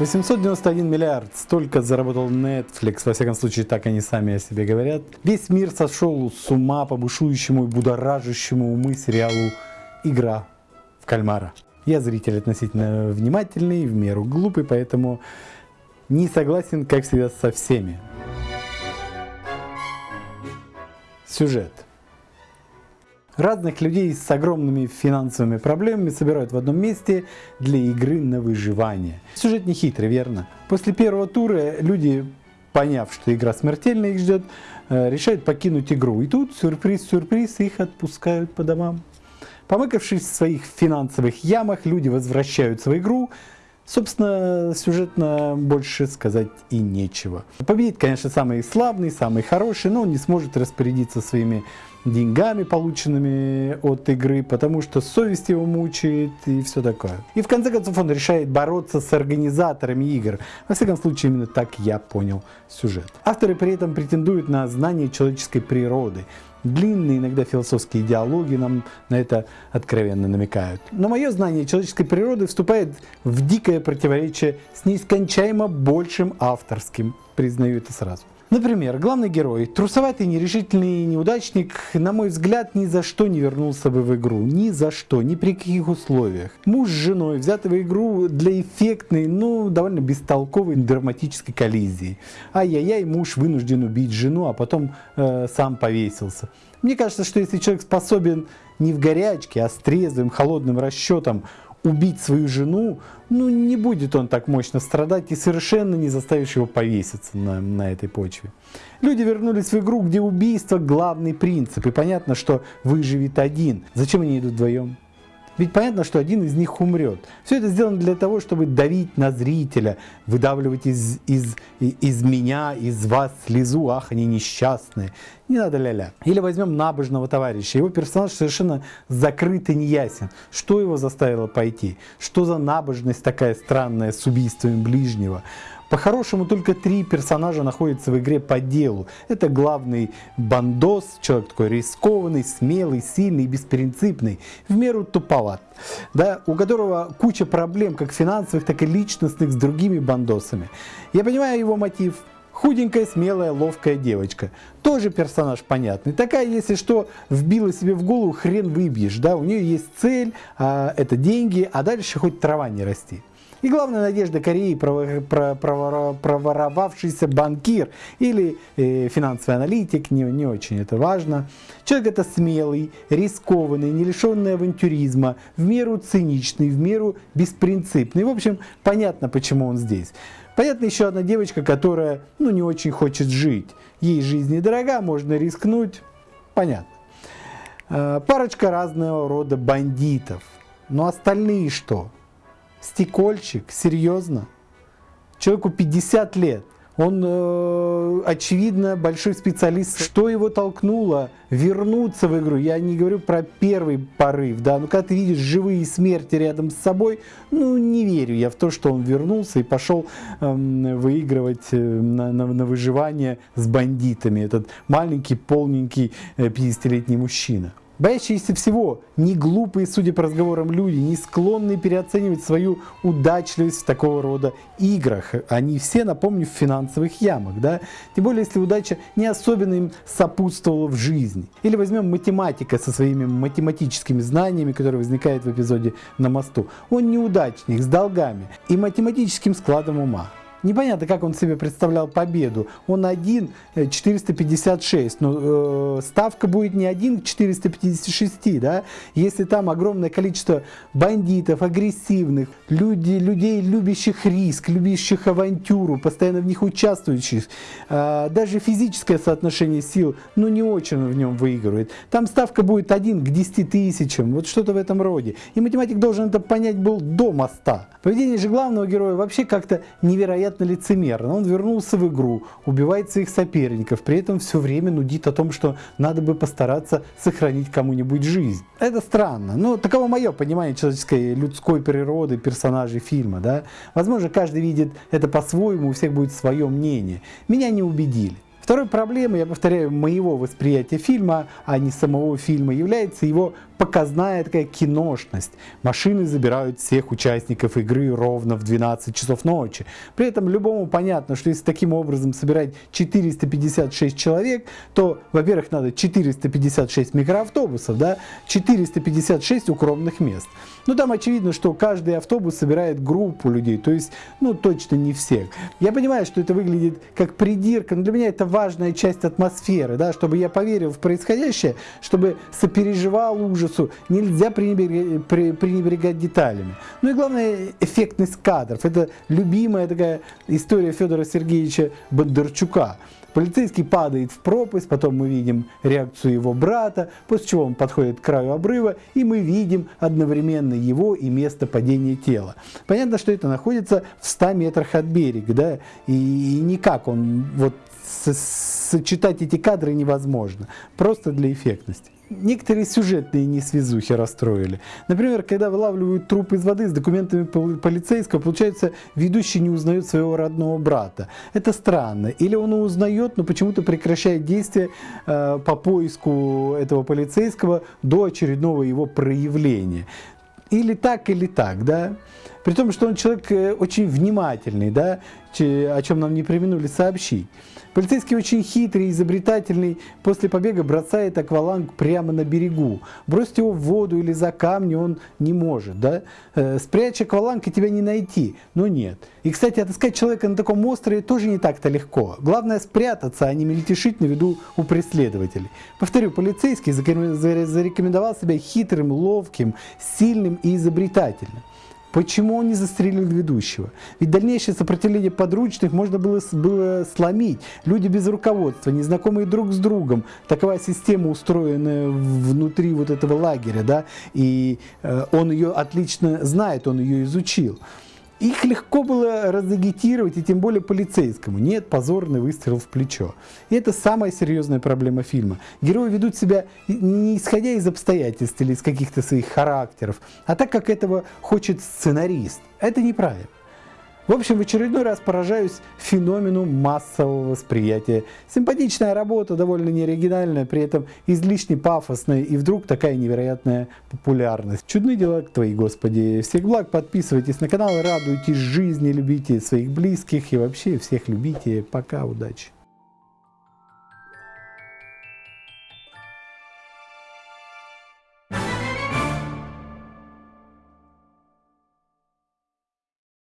891 миллиард, столько заработал Netflix, во всяком случае так они сами о себе говорят. Весь мир сошел с ума по бушующему и будоражащему умы сериалу «Игра в кальмара». Я зритель относительно внимательный, в меру глупый, поэтому не согласен, как всегда, со всеми. Сюжет. Разных людей с огромными финансовыми проблемами собирают в одном месте для игры на выживание. Сюжет не хитрый, верно? После первого тура люди, поняв, что игра смертельно их ждет, э, решают покинуть игру. И тут, сюрприз-сюрприз, их отпускают по домам. Помыкавшись в своих финансовых ямах, люди возвращаются в игру, Собственно, сюжетно больше сказать и нечего. Победит, конечно, самый славный, самый хороший, но он не сможет распорядиться своими деньгами, полученными от игры, потому что совесть его мучает и все такое. И в конце концов он решает бороться с организаторами игр. Во всяком случае, именно так я понял сюжет. Авторы при этом претендуют на знание человеческой природы, Длинные иногда философские диалоги нам на это откровенно намекают. Но мое знание человеческой природы вступает в дикое противоречие с неискончаемо большим авторским. Признаю это сразу. Например, главный герой, трусоватый, нерешительный неудачник, на мой взгляд, ни за что не вернулся бы в игру. Ни за что, ни при каких условиях. Муж с женой взяты в игру для эффектной, но довольно бестолковой драматической коллизии. Ай-яй-яй, муж вынужден убить жену, а потом э, сам повесился. Мне кажется, что если человек способен не в горячке, а с трезвым, холодным расчетом убить свою жену, ну не будет он так мощно страдать и совершенно не заставишь его повеситься на, на этой почве. Люди вернулись в игру, где убийство главный принцип, и понятно, что выживет один. Зачем они идут вдвоем? Ведь понятно, что один из них умрет. Все это сделано для того, чтобы давить на зрителя, выдавливать из, из, из меня, из вас слезу, ах, они несчастные. Не надо ля-ля. Или возьмем набожного товарища. Его персонаж совершенно закрыт и неясен. Что его заставило пойти? Что за набожность такая странная с убийством ближнего? По-хорошему, только три персонажа находятся в игре по делу. Это главный бандос, человек такой рискованный, смелый, сильный, беспринципный, в меру туповат, да, у которого куча проблем, как финансовых, так и личностных, с другими бандосами. Я понимаю его мотив, Худенькая, смелая, ловкая девочка. Тоже персонаж понятный. Такая, если что, вбила себе в голову, хрен выбьешь. Да? У нее есть цель, а, это деньги, а дальше хоть трава не расти. И главная надежда Кореи проворовавшийся банкир или э, финансовый аналитик, не, не очень это важно. Человек это смелый, рискованный, не лишенный авантюризма, в меру циничный, в меру беспринципный. В общем, понятно, почему он здесь. Понятно еще одна девочка, которая ну, не очень хочет жить. Ей жизнь недорога, можно рискнуть. Понятно. Э, парочка разного рода бандитов. Но остальные что? Стекольчик? Серьезно? Человеку 50 лет. Он, э, очевидно, большой специалист. Что его толкнуло вернуться в игру? Я не говорю про первый порыв, да, но когда ты видишь живые смерти рядом с собой, ну, не верю я в то, что он вернулся и пошел э, выигрывать э, на, на, на выживание с бандитами. Этот маленький, полненький 50-летний э, мужчина. Боящиеся всего, не глупые, судя по разговорам люди, не склонные переоценивать свою удачливость в такого рода играх. Они все, напомню, в финансовых ямах. Да? Тем более, если удача не особенно им сопутствовала в жизни. Или возьмем математика со своими математическими знаниями, которые возникают в эпизоде «На мосту». Он неудачник, с долгами и математическим складом ума. Непонятно, как он себе представлял победу. Он один 456, э, но э, ставка будет не один к 456, да? Если там огромное количество бандитов, агрессивных, люди, людей, любящих риск, любящих авантюру, постоянно в них участвующих, э, даже физическое соотношение сил, ну не очень в нем выигрывает. Там ставка будет один к 10 тысячам, вот что-то в этом роде. И математик должен это понять был до моста. Поведение же главного героя вообще как-то невероятно невероятно лицемерно. Он вернулся в игру, убивает своих соперников, при этом все время нудит о том, что надо бы постараться сохранить кому-нибудь жизнь. Это странно, но таково мое понимание человеческой людской природы персонажей фильма. Да? Возможно, каждый видит это по-своему, у всех будет свое мнение. Меня не убедили. Второй проблемой, я повторяю, моего восприятия фильма, а не самого фильма, является его показная такая киношность. Машины забирают всех участников игры ровно в 12 часов ночи. При этом любому понятно, что если таким образом собирать 456 человек, то, во-первых, надо 456 микроавтобусов, да, 456 укромных мест. Ну, там очевидно, что каждый автобус собирает группу людей, то есть, ну, точно не всех. Я понимаю, что это выглядит как придирка, но для меня это важная часть атмосферы, да, чтобы я поверил в происходящее, чтобы сопереживал ужасу, нельзя пренебрегать, пренебрегать деталями. Ну и главное, эффектность кадров. Это любимая такая история Федора Сергеевича Бондарчука. Полицейский падает в пропасть, потом мы видим реакцию его брата, после чего он подходит к краю обрыва, и мы видим одновременно его и место падения тела. Понятно, что это находится в 100 метрах от берега, да, и, и никак он, вот, сочетать эти кадры невозможно, просто для эффектности некоторые сюжетные несвязухи расстроили. Например, когда вылавливают труп из воды с документами полицейского, получается, ведущий не узнает своего родного брата. Это странно. Или он узнает, но почему-то прекращает действие э, по поиску этого полицейского до очередного его проявления. Или так, или так, да. При том, что он человек э, очень внимательный, да, о чем нам не применули сообщить. Полицейский очень хитрый, изобретательный, после побега бросает акваланг прямо на берегу. Бросить его в воду или за камни он не может. Да? Э, спрячь акваланг и тебя не найти. Но нет. И, кстати, отыскать человека на таком острове тоже не так-то легко. Главное спрятаться, а не мельтешить на виду у преследователей. Повторю, полицейский зарекомендовал себя хитрым, ловким, сильным и изобретательным. Почему он не застрелил ведущего? Ведь дальнейшее сопротивление подручных можно было, было сломить. Люди без руководства, незнакомые друг с другом. Такова система, устроенная внутри вот этого лагеря, да, и э, он ее отлично знает, он ее изучил. Их легко было разагитировать, и тем более полицейскому. Нет, позорный выстрел в плечо. И это самая серьезная проблема фильма. Герои ведут себя не исходя из обстоятельств или из каких-то своих характеров, а так, как этого хочет сценарист. Это неправильно. В общем, в очередной раз поражаюсь феномену массового восприятия. Симпатичная работа, довольно неоригинальная, при этом излишне пафосная, и вдруг такая невероятная популярность. Чудны дела твои, Господи. Всех благ, подписывайтесь на канал, радуйтесь жизни, любите своих близких и вообще всех любите. Пока, удачи.